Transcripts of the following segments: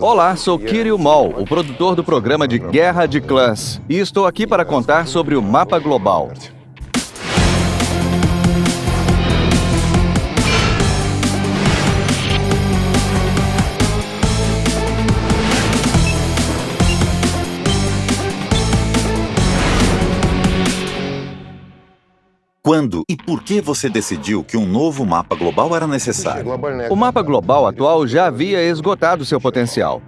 Olá, sou Kirill Mol, o produtor do programa de Guerra de Clãs, e estou aqui para contar sobre o mapa global. Quando e por que você decidiu que um novo mapa global era necessário? O mapa global atual já havia esgotado seu potencial.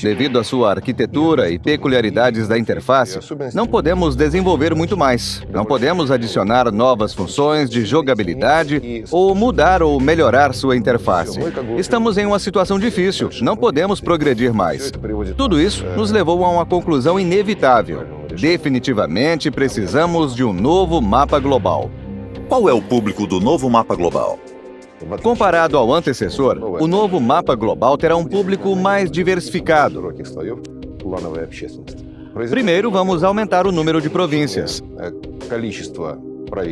Devido à sua arquitetura e peculiaridades da interface, não podemos desenvolver muito mais. Não podemos adicionar novas funções de jogabilidade ou mudar ou melhorar sua interface. Estamos em uma situação difícil, não podemos progredir mais. Tudo isso nos levou a uma conclusão inevitável. Definitivamente precisamos de um novo mapa global. Qual é o público do novo mapa global? Comparado ao antecessor, o novo mapa global terá um público mais diversificado. Primeiro, vamos aumentar o número de províncias.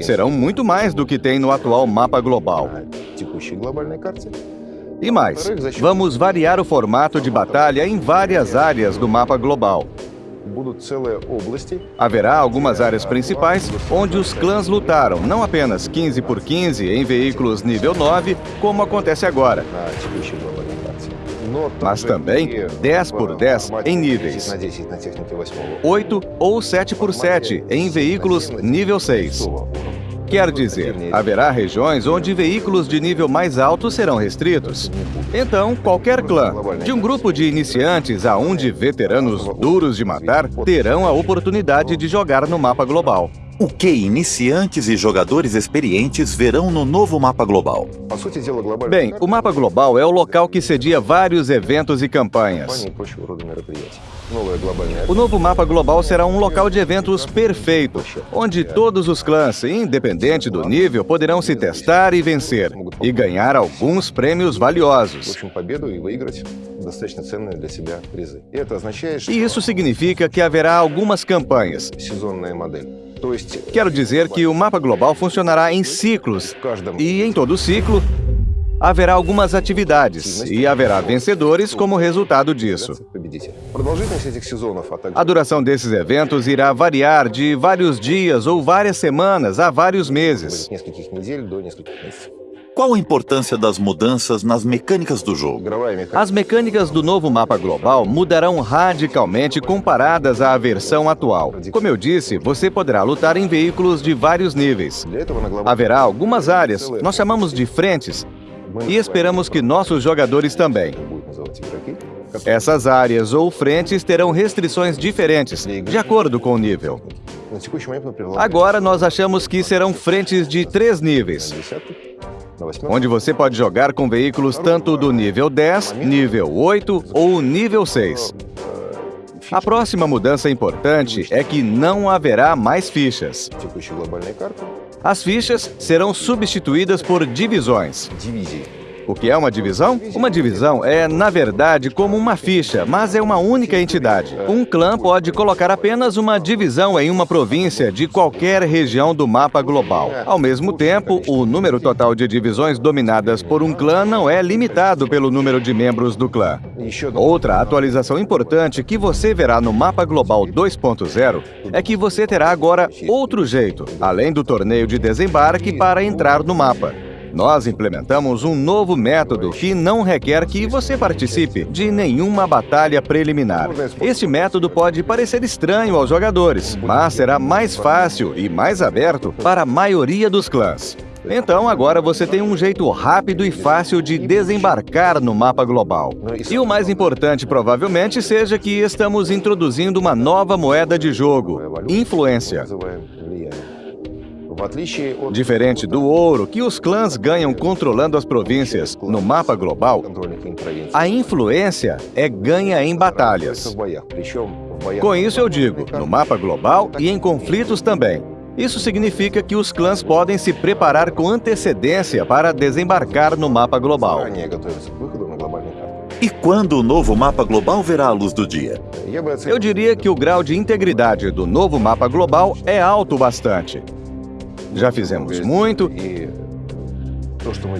Serão muito mais do que tem no atual mapa global. E mais, vamos variar o formato de batalha em várias áreas do mapa global. Haverá algumas áreas principais onde os clãs lutaram, não apenas 15 por 15 em veículos nível 9, como acontece agora, mas também 10 por 10 em níveis, 8 ou 7 por 7 em veículos nível 6. Quer dizer, haverá regiões onde veículos de nível mais alto serão restritos. Então, qualquer clã, de um grupo de iniciantes a um de veteranos duros de matar, terão a oportunidade de jogar no mapa global. O que iniciantes e jogadores experientes verão no novo mapa global? Bem, o mapa global é o local que cedia vários eventos e campanhas. O novo mapa global será um local de eventos perfeito, onde todos os clãs, independente do nível, poderão se testar e vencer, e ganhar alguns prêmios valiosos. E isso significa que haverá algumas campanhas. Quero dizer que o mapa global funcionará em ciclos, e em todo ciclo, haverá algumas atividades e haverá vencedores como resultado disso. A duração desses eventos irá variar de vários dias ou várias semanas a vários meses. Qual a importância das mudanças nas mecânicas do jogo? As mecânicas do novo mapa global mudarão radicalmente comparadas à versão atual. Como eu disse, você poderá lutar em veículos de vários níveis. Haverá algumas áreas, nós chamamos de frentes, e esperamos que nossos jogadores também. Essas áreas ou frentes terão restrições diferentes, de acordo com o nível. Agora, nós achamos que serão frentes de três níveis, onde você pode jogar com veículos tanto do nível 10, nível 8 ou nível 6. A próxima mudança importante é que não haverá mais fichas. As fichas serão substituídas por divisões. O que é uma divisão? Uma divisão é, na verdade, como uma ficha, mas é uma única entidade. Um clã pode colocar apenas uma divisão em uma província de qualquer região do mapa global. Ao mesmo tempo, o número total de divisões dominadas por um clã não é limitado pelo número de membros do clã. Outra atualização importante que você verá no mapa global 2.0 é que você terá agora outro jeito, além do torneio de desembarque, para entrar no mapa. Nós implementamos um novo método que não requer que você participe de nenhuma batalha preliminar. Este método pode parecer estranho aos jogadores, mas será mais fácil e mais aberto para a maioria dos clãs. Então, agora você tem um jeito rápido e fácil de desembarcar no mapa global. E o mais importante, provavelmente, seja que estamos introduzindo uma nova moeda de jogo, influência. Diferente do ouro que os clãs ganham controlando as províncias no mapa global, a influência é ganha em batalhas. Com isso eu digo, no mapa global e em conflitos também. Isso significa que os clãs podem se preparar com antecedência para desembarcar no mapa global. E quando o novo mapa global verá a luz do dia? Eu diria que o grau de integridade do novo mapa global é alto bastante. Já fizemos muito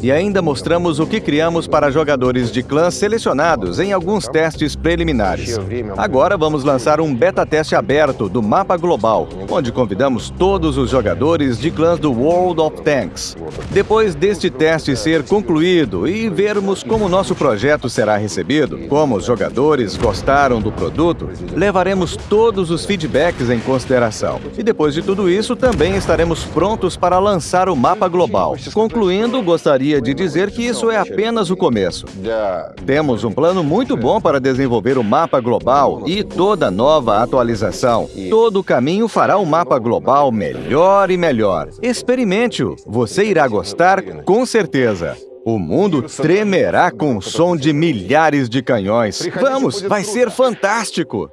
E ainda mostramos o que criamos para jogadores de clãs selecionados em alguns testes preliminares. Agora vamos lançar um beta teste aberto do mapa global, onde convidamos todos os jogadores de clãs do World of Tanks. Depois deste teste ser concluído e vermos como nosso projeto será recebido, como os jogadores gostaram do produto, levaremos todos os feedbacks em consideração. E depois de tudo isso, também estaremos prontos para lançar o mapa global. Concluindo, gostaria de dizer que isso é apenas o começo. Temos um plano muito bom para desenvolver o mapa global e toda nova atualização. Todo o caminho fará o mapa global melhor e melhor. Experimente-o. Você irá gostar com certeza. O mundo tremerá com o som de milhares de canhões. Vamos, vai ser fantástico!